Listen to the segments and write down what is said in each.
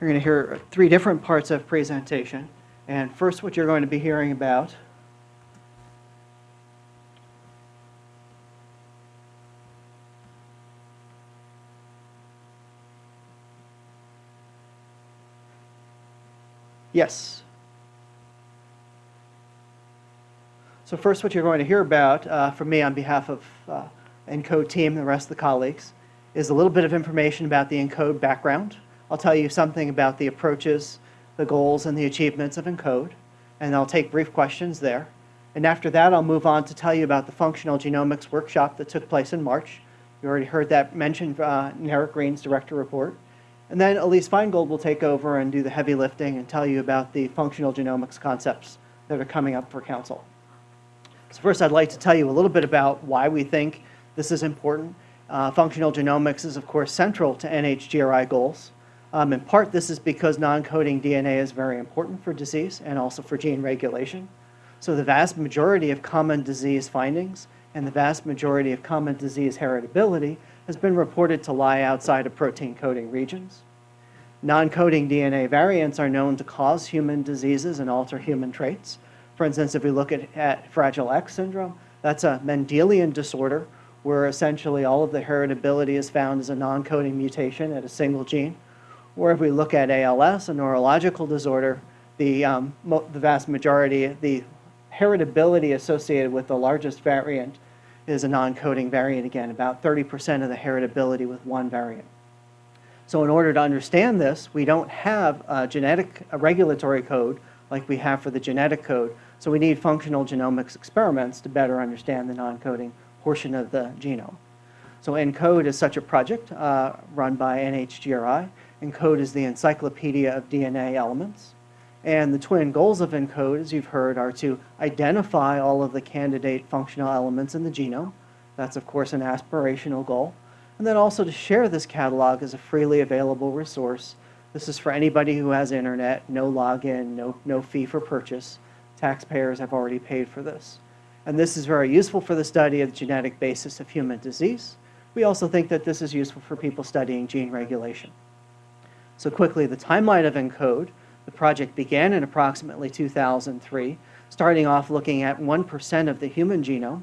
You're going to hear three different parts of presentation. And first, what you're going to be hearing about Yes. So first, what you're going to hear about uh, from me on behalf of uh, ENCODE team and the rest of the colleagues is a little bit of information about the ENCODE background. I'll tell you something about the approaches, the goals, and the achievements of ENCODE, and I'll take brief questions there. And after that, I'll move on to tell you about the functional genomics workshop that took place in March. You already heard that mentioned uh, in Eric Green's director report. And then Elise Feingold will take over and do the heavy lifting and tell you about the functional genomics concepts that are coming up for council. So first, I'd like to tell you a little bit about why we think this is important. Uh, functional genomics is, of course, central to NHGRI goals. Um, in part, this is because non-coding DNA is very important for disease and also for gene regulation. So the vast majority of common disease findings and the vast majority of common disease heritability has been reported to lie outside of protein coding regions. Non-coding DNA variants are known to cause human diseases and alter human traits. For instance, if we look at, at Fragile X syndrome, that's a Mendelian disorder where essentially all of the heritability is found as a non-coding mutation at a single gene. Or if we look at ALS, a neurological disorder, the, um, the vast majority, the heritability associated with the largest variant is a non-coding variant again, about 30% of the heritability with one variant. So in order to understand this, we don't have a genetic a regulatory code like we have for the genetic code, so we need functional genomics experiments to better understand the non-coding portion of the genome. So ENCODE is such a project uh, run by NHGRI. ENCODE is the encyclopedia of DNA elements. And the twin goals of ENCODE, as you've heard, are to identify all of the candidate functional elements in the genome. That's, of course, an aspirational goal. And then also to share this catalog as a freely available resource. This is for anybody who has internet, no login, no, no fee for purchase. Taxpayers have already paid for this. And this is very useful for the study of the genetic basis of human disease. We also think that this is useful for people studying gene regulation. So quickly, the timeline of ENCODE. The project began in approximately 2003, starting off looking at 1% of the human genome.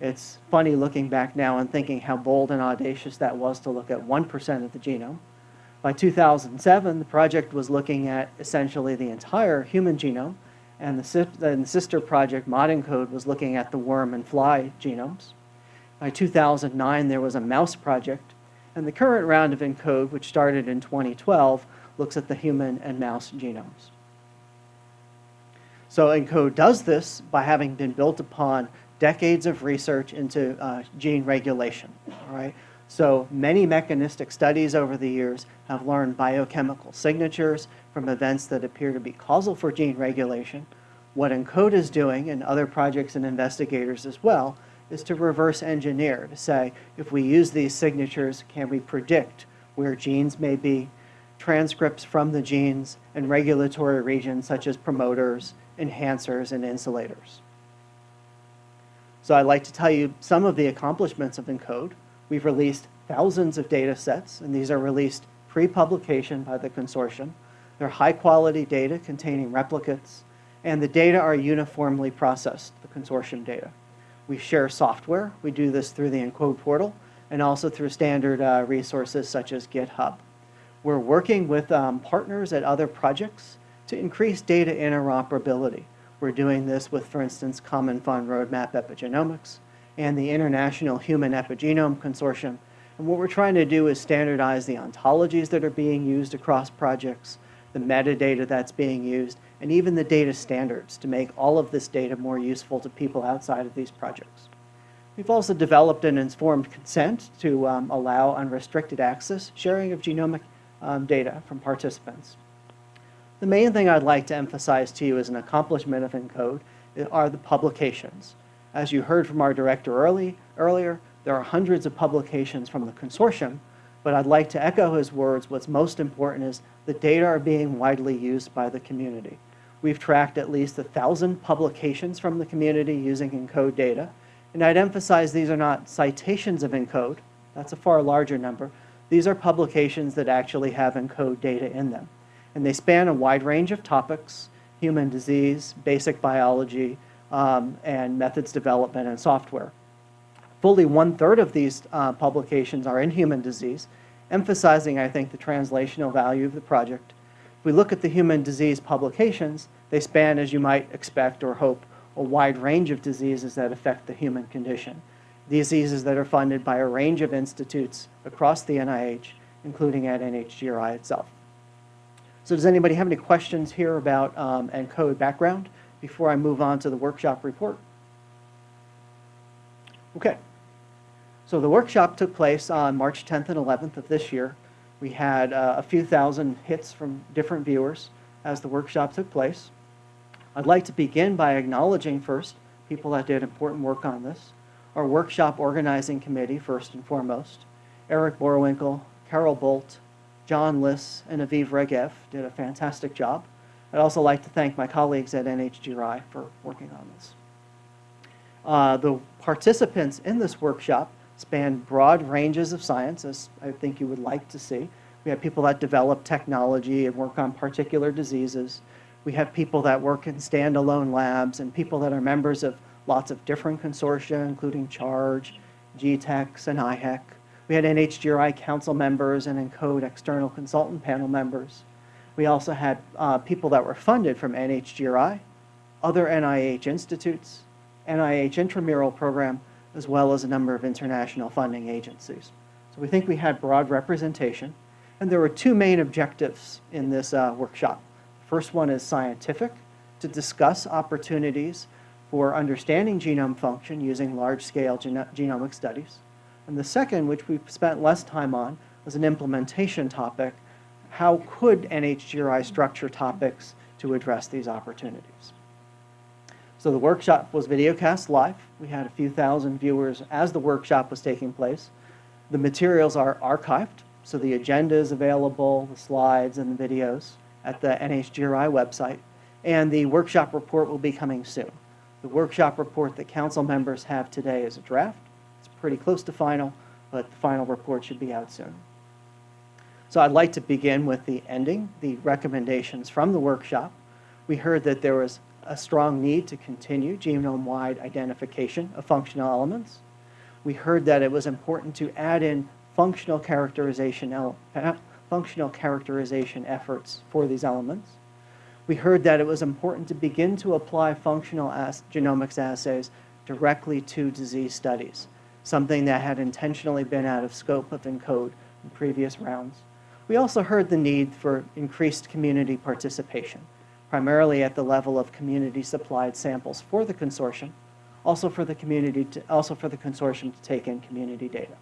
It's funny looking back now and thinking how bold and audacious that was to look at 1% of the genome. By 2007, the project was looking at essentially the entire human genome, and the, the sister project, ModENCODE, was looking at the worm and fly genomes. By 2009, there was a mouse project, and the current round of ENCODE, which started in 2012, looks at the human and mouse genomes. So ENCODE does this by having been built upon decades of research into uh, gene regulation. All right? So many mechanistic studies over the years have learned biochemical signatures from events that appear to be causal for gene regulation. What ENCODE is doing, and other projects and investigators as well, is to reverse engineer, to say, if we use these signatures, can we predict where genes may be transcripts from the genes and regulatory regions such as promoters, enhancers, and insulators. So I'd like to tell you some of the accomplishments of ENCODE. We've released thousands of data sets, and these are released pre-publication by the consortium. They're high-quality data containing replicates, and the data are uniformly processed, the consortium data. We share software. We do this through the ENCODE portal, and also through standard uh, resources such as GitHub. We're working with um, partners at other projects to increase data interoperability. We're doing this with, for instance, Common Fund Roadmap Epigenomics and the International Human Epigenome Consortium. And what we're trying to do is standardize the ontologies that are being used across projects, the metadata that's being used, and even the data standards to make all of this data more useful to people outside of these projects. We've also developed an informed consent to um, allow unrestricted access sharing of genomic um, data from participants. The main thing I'd like to emphasize to you as an accomplishment of ENCODE are the publications. As you heard from our director early, earlier, there are hundreds of publications from the consortium, but I'd like to echo his words. What's most important is the data are being widely used by the community. We've tracked at least a 1,000 publications from the community using ENCODE data, and I'd emphasize these are not citations of ENCODE. That's a far larger number. These are publications that actually have ENCODE data in them. And they span a wide range of topics, human disease, basic biology, um, and methods development and software. Fully one-third of these uh, publications are in human disease, emphasizing, I think, the translational value of the project. We look at the human disease publications, they span, as you might expect or hope, a wide range of diseases that affect the human condition. Diseases that are funded by a range of institutes across the NIH, including at NHGRI itself. So does anybody have any questions here about um, ENCODE background before I move on to the workshop report? Okay. So the workshop took place on March 10th and 11th of this year. We had uh, a few thousand hits from different viewers as the workshop took place. I'd like to begin by acknowledging first people that did important work on this. Our workshop organizing committee, first and foremost. Eric Boerwinkle, Carol Bult, John Lis, and Aviv Regev did a fantastic job. I'd also like to thank my colleagues at NHGRI for working on this. Uh, the participants in this workshop span broad ranges of science, as I think you would like to see. We have people that develop technology and work on particular diseases. We have people that work in standalone labs and people that are members of lots of different consortia, including CHARGE, GTEx, and IHEC. We had NHGRI council members and ENCODE external consultant panel members. We also had uh, people that were funded from NHGRI, other NIH institutes, NIH intramural program, as well as a number of international funding agencies. So we think we had broad representation. And there were two main objectives in this uh, workshop. First one is scientific, to discuss opportunities for understanding genome function using large-scale geno genomic studies. And the second, which we've spent less time on, was an implementation topic. How could NHGRI structure topics to address these opportunities? So the workshop was videocast live. We had a few thousand viewers as the workshop was taking place. The materials are archived, so the agenda is available, the slides and the videos at the NHGRI website. And the workshop report will be coming soon. The workshop report that council members have today is a draft. It's pretty close to final, but the final report should be out soon. So I'd like to begin with the ending, the recommendations from the workshop. We heard that there was a strong need to continue genome-wide identification of functional elements. We heard that it was important to add in functional characterization, uh, functional characterization efforts for these elements. We heard that it was important to begin to apply functional genomics assays directly to disease studies, something that had intentionally been out of scope of ENCODE in previous rounds. We also heard the need for increased community participation primarily at the level of community supplied samples for the consortium, also for the community, to, also for the consortium to take in community data.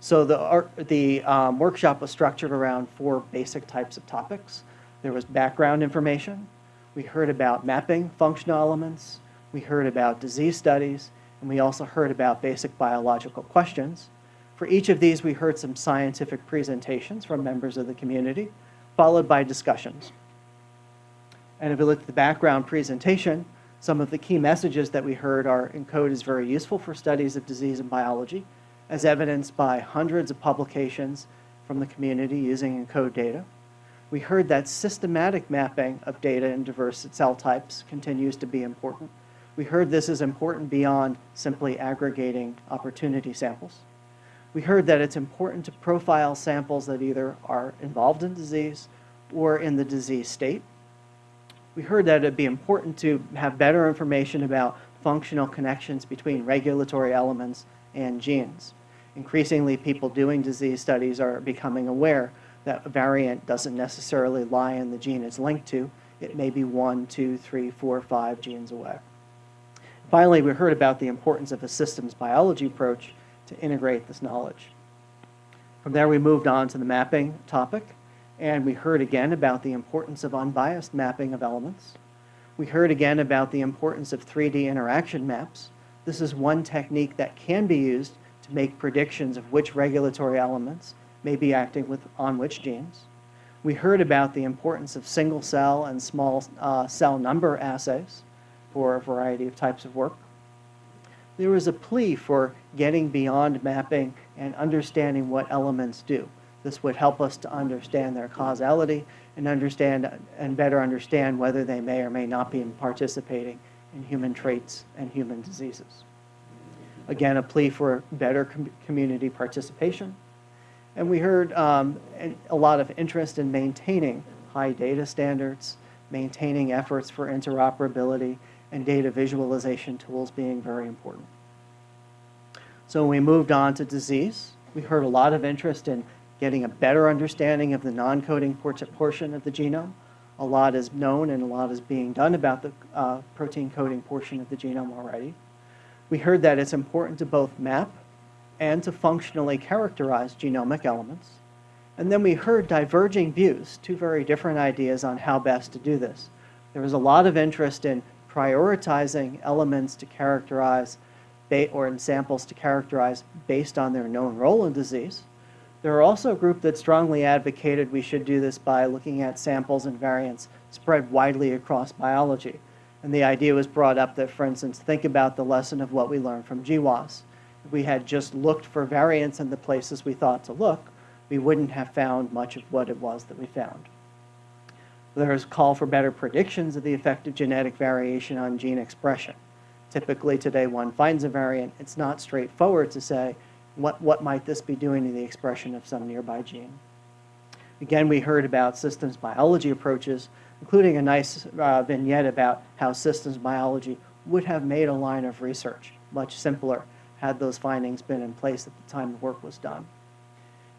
So the, the um, workshop was structured around four basic types of topics. There was background information. We heard about mapping functional elements. We heard about disease studies. And we also heard about basic biological questions. For each of these, we heard some scientific presentations from members of the community, followed by discussions. And if we look at the background presentation, some of the key messages that we heard are ENCODE is very useful for studies of disease and biology, as evidenced by hundreds of publications from the community using ENCODE data. We heard that systematic mapping of data in diverse cell types continues to be important. We heard this is important beyond simply aggregating opportunity samples. We heard that it's important to profile samples that either are involved in disease or in the disease state we heard that it'd be important to have better information about functional connections between regulatory elements and genes. Increasingly, people doing disease studies are becoming aware that a variant doesn't necessarily lie in the gene it's linked to. It may be one, two, three, four, five genes away. Finally, we heard about the importance of a systems biology approach to integrate this knowledge. From there, we moved on to the mapping topic. And we heard again about the importance of unbiased mapping of elements. We heard again about the importance of 3D interaction maps. This is one technique that can be used to make predictions of which regulatory elements may be acting with, on which genes. We heard about the importance of single cell and small uh, cell number assays for a variety of types of work. there was a plea for getting beyond mapping and understanding what elements do. This would help us to understand their causality and understand and better understand whether they may or may not be participating in human traits and human diseases. Again, a plea for better com community participation. And we heard um, a lot of interest in maintaining high data standards, maintaining efforts for interoperability, and data visualization tools being very important. So we moved on to disease, we heard a lot of interest in getting a better understanding of the non-coding portion of the genome. A lot is known and a lot is being done about the uh, protein coding portion of the genome already. We heard that it's important to both map and to functionally characterize genomic elements. And then we heard diverging views, two very different ideas on how best to do this. There was a lot of interest in prioritizing elements to characterize or in samples to characterize based on their known role in disease. There are also a group that strongly advocated we should do this by looking at samples and variants spread widely across biology. And the idea was brought up that, for instance, think about the lesson of what we learned from GWAS. If we had just looked for variants in the places we thought to look, we wouldn't have found much of what it was that we found. There's a call for better predictions of the effect of genetic variation on gene expression. Typically today one finds a variant, it's not straightforward to say what, what might this be doing to the expression of some nearby gene. Again, we heard about systems biology approaches, including a nice uh, vignette about how systems biology would have made a line of research much simpler had those findings been in place at the time the work was done.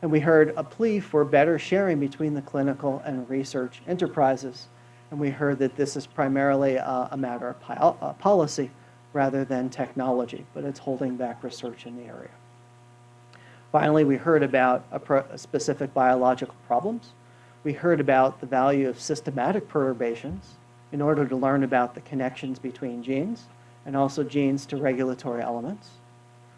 And we heard a plea for better sharing between the clinical and research enterprises. And we heard that this is primarily a, matter of uh, policy rather than technology, but it's holding back research in the area. Finally, we heard about specific biological problems. We heard about the value of systematic perturbations in order to learn about the connections between genes and also genes to regulatory elements.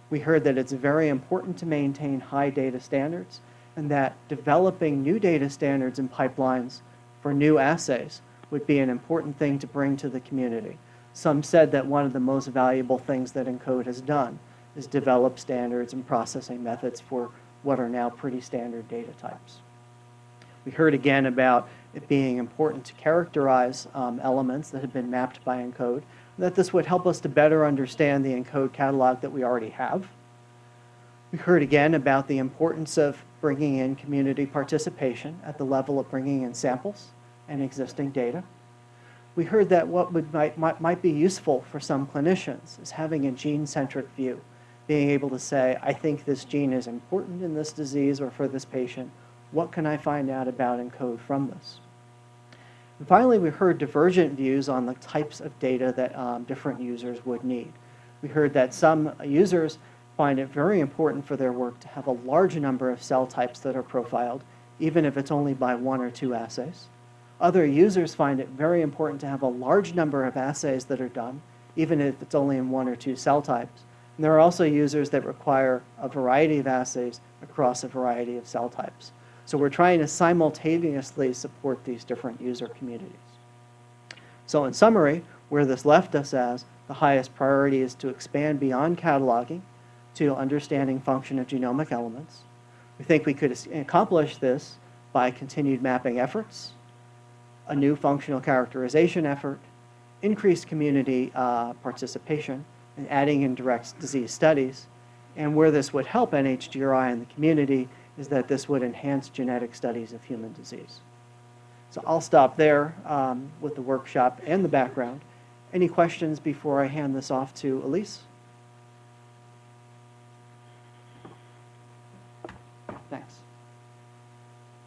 We heard that it's very important to maintain high data standards and that developing new data standards and pipelines for new assays would be an important thing to bring to the community. Some said that one of the most valuable things that ENCODE has done is develop standards and processing methods for what are now pretty standard data types. We heard again about it being important to characterize um, elements that have been mapped by ENCODE that this would help us to better understand the ENCODE catalog that we already have. We heard again about the importance of bringing in community participation at the level of bringing in samples and existing data. We heard that what would, might, might, might be useful for some clinicians is having a gene-centric view, being able to say, I think this gene is important in this disease or for this patient. What can I find out about ENCODE from this? And finally, we heard divergent views on the types of data that um, different users would need. We heard that some users find it very important for their work to have a large number of cell types that are profiled, even if it's only by one or two assays. Other users find it very important to have a large number of assays that are done, even if it's only in one or two cell types. And there are also users that require a variety of assays across a variety of cell types. So we're trying to simultaneously support these different user communities. So in summary, where this left us as the highest priority is to expand beyond cataloging to understanding function of genomic elements. We think we could accomplish this by continued mapping efforts, a new functional characterization effort, increased community uh, participation, and adding in direct disease studies. And where this would help NHGRI and the community is that this would enhance genetic studies of human disease. So I'll stop there um, with the workshop and the background. Any questions before I hand this off to Elise?